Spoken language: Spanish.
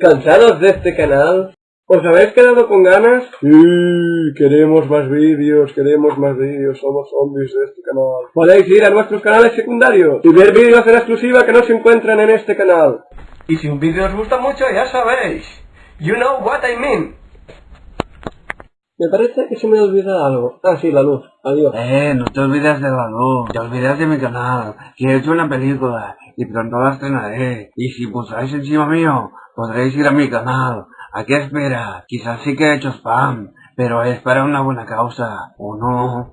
¿Cansados de este canal? ¿Os habéis quedado con ganas? Sí, queremos más vídeos, queremos más vídeos, somos zombies de este canal. Podéis ir a nuestros canales secundarios y ver vídeos en exclusiva que no se encuentran en este canal. Y si un vídeo os gusta mucho, ya sabéis. You know what I mean. Me parece que se me olvida algo. Ah, sí, la luz. Adiós. Eh, no te olvides de la luz, te olvidas de mi canal, que he hecho una película y pronto la estrenaré. Y si pulsáis encima mío, podréis ir a mi canal. ¿A qué espera? Quizás sí que he hecho spam, pero es para una buena causa, ¿o no?